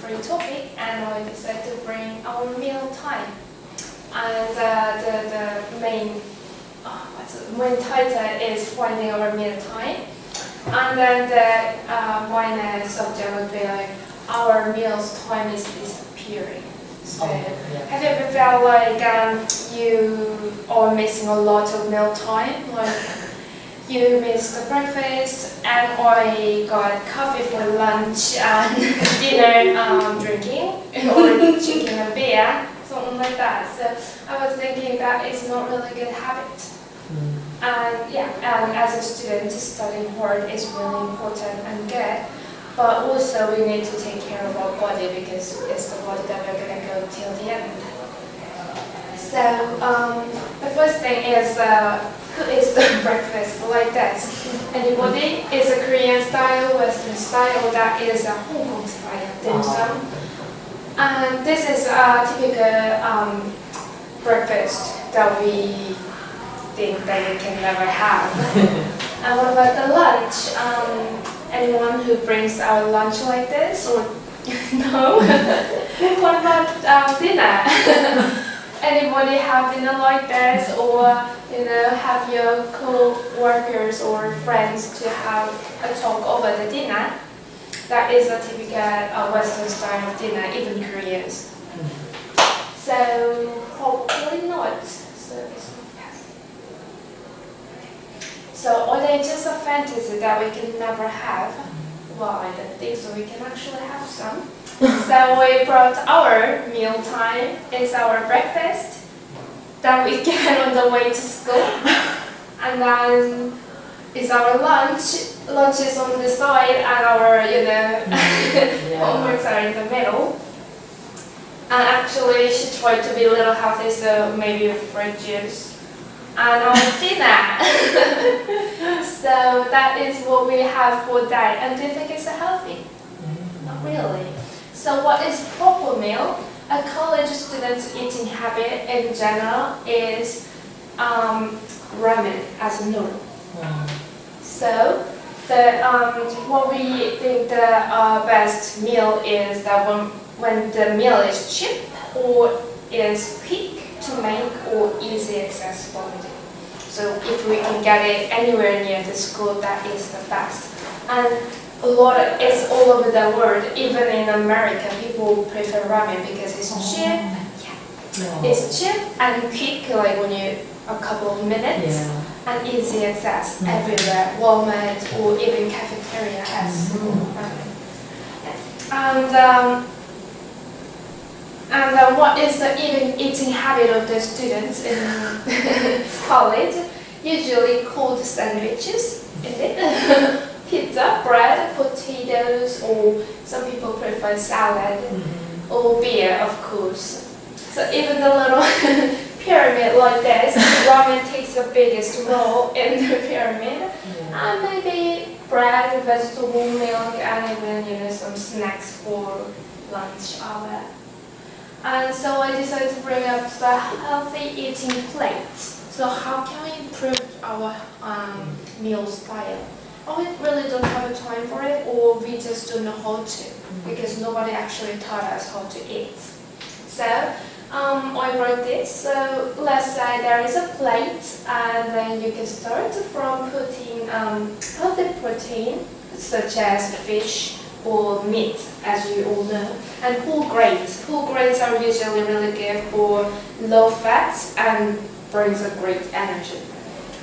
free topic, and I decided to bring our meal time. And uh, the the main uh, main title is finding our meal time. And then the uh, minor subject would be like our meals time is disappearing. So, Oh, yeah. have you ever felt like um, you are missing a lot of meal time? Like you missed the breakfast and I got coffee for lunch and dinner um, drinking or drinking a beer, something like that. So I was thinking that it's not really a good habit. Mm. And yeah, and as a student, studying hard is really important and good. But also we need to take care of our body because it's the body that we're gonna go till the end. So um, the first thing is uh, is the breakfast like this? Anybody? Is a Korean style, Western style, that is a Hong Kong style dim sum. And this is a typical um, breakfast that we think that you can never have. and what about the lunch? Um, anyone who brings our lunch like this or no? what about um, dinner? Anybody have dinner like this or you know have your co-workers or friends to have a talk over the dinner? That is a typical uh, Western style of dinner, even Koreans. So hopefully not. So it's not. So are they just a fantasy that we can never have? Well, I don't think so. We can actually have some. so we brought our meal time. It's our breakfast that we get on the way to school. And then it's our lunch. Lunch is on the side and our, you know, mm, Yeah. homeworks are in the middle. And actually she tried to be a little healthy, so maybe fruit juice. And our dinner. so that is what we have for that. And do you think it's healthy? Mm. Not really. So what is proper meal? A college student's eating habit in general is um, ramen as a noodle. Mm. So the um, what we think the uh, best meal is that when when the meal is cheap or is quick to make or easy accessibility. So if we can get it anywhere near the school, that is the best. And a lot of, it's all over the world. Even in America, people prefer ramen because it's cheap. Yeah. It's cheap and quick, like when you a couple of minutes Yeah. and easy access Mm. everywhere. Walmart or even cafeteria has Mhm. ramen. And um, and uh, what is the even eating habit of the students in college? Usually cold sandwiches, is it? Pizza, bread, potatoes, or some people prefer salad Mhm. or beer, of course. So even the little pyramid like this, ramen takes the biggest role in the pyramid. Yeah. And maybe bread, vegetable milk, and even you know some snacks for lunch hour. And so I decided to bring up the healthy eating plate. So how can we improve our um, meal style? Or we really don't have a time for it, or we just don't know how to, because nobody actually taught us how to eat. So um, I wrote this. So let's say there is a plate, and then you can start from putting um, healthy protein, such as fish or meat, as you all know, and whole grains. Whole grains are usually really good for low fats and brings a great energy.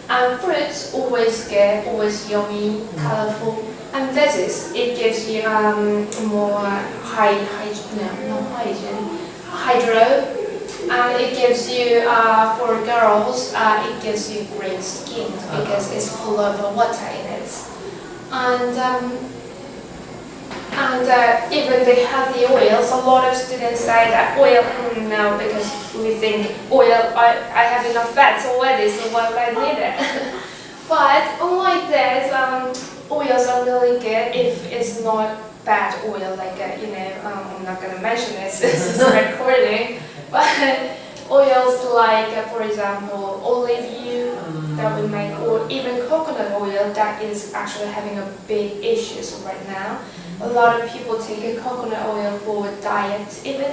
And fruits always get always yummy, colorful. And veggies, it gives you um, more high, high, no, not hygiene, hydro and it gives you, uh, for girls, uh, it gives you great skin because it's full of water in it. And, um, and uh, even they have the oils, a lot of students say that oil, mm, no, because we think oil, I, I have enough fats already, so why would I need it? but unlike this, um, oils are really good if it's not bad oil, like, uh, you know, um, I'm not going to mention this, this is recording, but oils like, uh, for example, olive oil, that we make, or even coconut oil that is actually having a big issues right now. A lot of people take a coconut oil for diet even,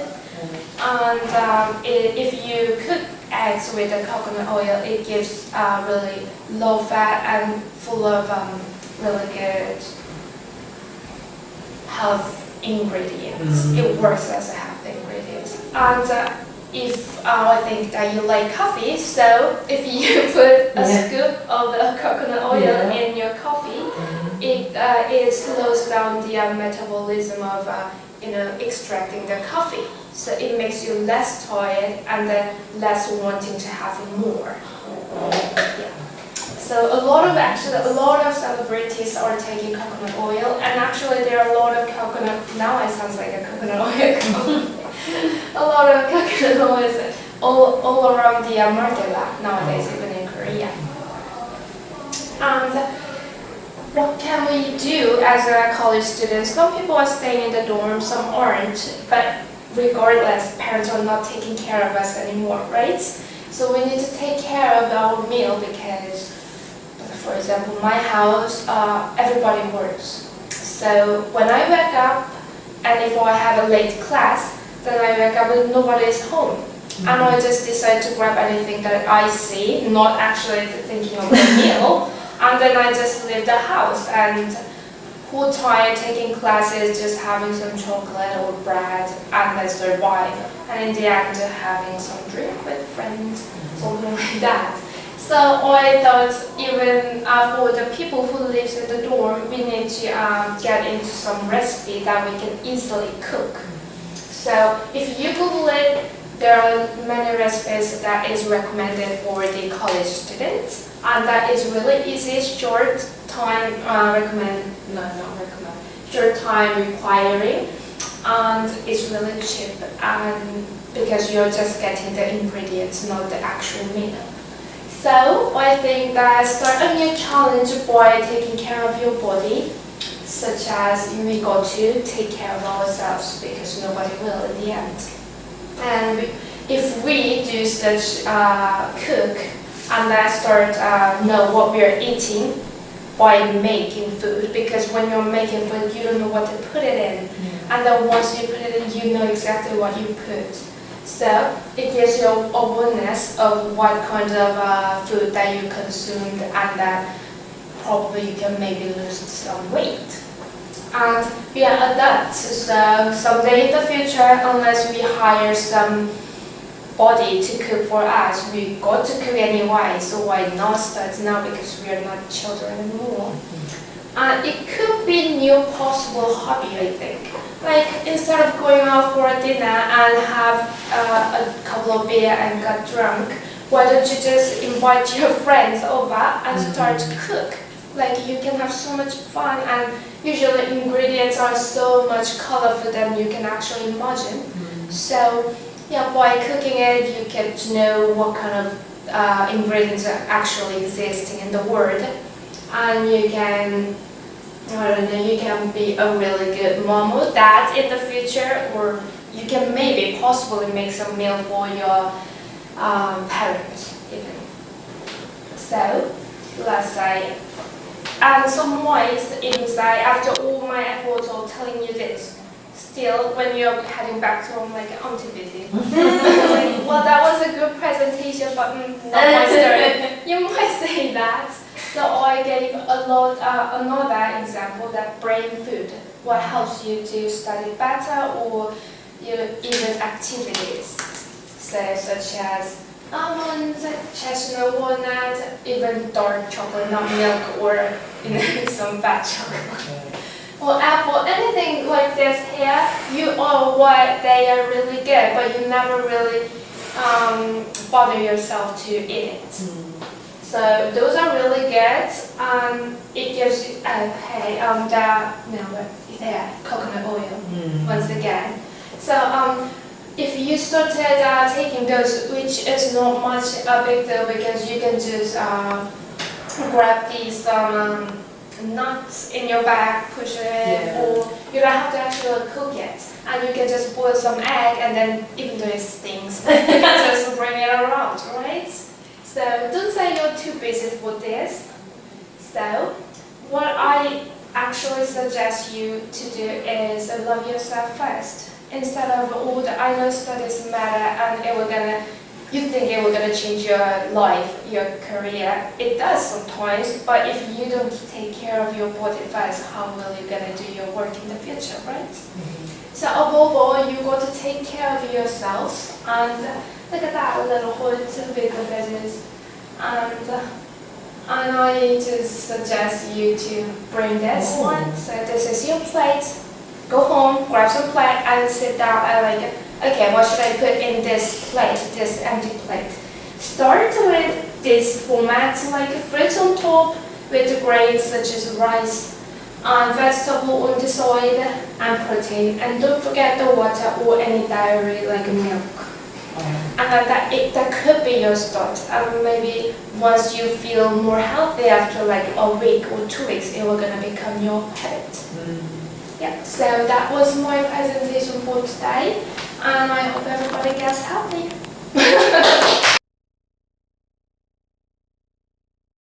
and um, i- if you cook eggs with the coconut oil, it gives uh, really low fat and full of um, really good health ingredients. Mhm. It works as a health ingredient. And uh, if uh, I think that you like coffee, so if you put a Yeah. scoop of the coconut oil Yeah. in uh, it slows down the uh, metabolism of uh, you know extracting the coffee. So it makes you less tired and less wanting to have more. Yeah. So a lot of actually a lot of celebrities are taking coconut oil, and actually there are a lot of coconut. Now it sounds like a coconut oil a lot of coconut oils all, all around the uh, market nowadays, even in Korea. And what can we do as a college student? Some people are staying in the dorm, some aren't, but regardless, parents are not taking care of us anymore, right? So we need to take care of our meal because, for example, my house, uh, everybody works. So when I wake up, and if I have a late class, then I wake up and nobody is home. And I just decide to grab anything that I see, not actually thinking of the meal. And then I just leave the house and whole time taking classes, just having some chocolate or bread and then survive. And in the end, having some drink with friends, something like that. So I thought even uh, for the people who lives in the dorm, we need to um, get into some recipe that we can easily cook. So if you Google it, there are many recipes that is recommended for the college students, and that is really easy, short time uh, recommend, no, not recommend, short time requiring, and it's really cheap, and because you're just getting the ingredients, not the actual meal. So I think that start a new challenge by taking care of your body, such as we got to take care of ourselves because nobody will in the end. And we, if we do such uh, cook and then start uh, know what we are eating by making food, because when you're making food, you don't know what to put it in, and then once you put it in, you know exactly what you put. So it gives you awareness of what kind of uh, food that you consumed, and that probably you can maybe lose some weight. And we are adults, so someday in the future, unless we hire some body to cook for us, we got to cook anyway, so why not start now because we are not children anymore. And it could be new possible hobby, I think. Like instead of going out for a dinner and have uh, a couple of beer and get drunk, why don't you just invite your friends over and start to cook? Like you can have so much fun and usually ingredients are so much colorful than you can actually imagine. So yeah, by cooking it, you get to know what kind of uh, ingredients are actually existing in the world, and you can, I don't know, you can be a really good mom or dad in the future, or you can maybe possibly make some meal for your um, parents even. So let's say, and some ways inside after all my efforts of telling you this still when you're heading back to home like I'm too busy. like, well that was a good presentation but mm, not my story. You might say that. So I gave a lot uh, another example that brain food, what helps you to study better or you even activities. So such as almonds, chestnut walnut, even dark chocolate, not milk or you know, some fat chocolate or apple, anything like this here, you know what they are really good, but you never really um, bother yourself to eat it. So those are really good. Um, it gives you, uh, hey, um, the, no, what, there, coconut oil, once again. So um, if you started uh, taking those, which is not much a big deal because you can just uh, grab these um, nuts in your bag, push it Yeah. or you don't have to actually cook it. And you can just boil some egg and then, even though it stings, you can just bring it around, right? So don't say you're too busy for this. So what I actually suggest you to do is love yourself first. Instead of all the I know studies matter and it will gonna you think it will gonna change your life, your career. It does sometimes, but if you don't take care of your body first, how will you gonna do your work in the future, right? Mm-hmm. So above all, you got to take care of yourselves and look at that little hood with the veggies. And, and I just suggest you to bring this Oh. one. So this is your plate. Go home, grab some plate and sit down and like, okay, what should I put in this plate, this empty plate? Start with this format, like fruits on top with the grains such as rice, and vegetable on the side, and protein. And don't forget the water or any dairy like milk. Um, And that it, that could be your start. And maybe once you feel more healthy after like a week or two weeks, it will gonna become your habit. mm. Yeah. So that was my presentation for today, and I hope everybody gets healthy.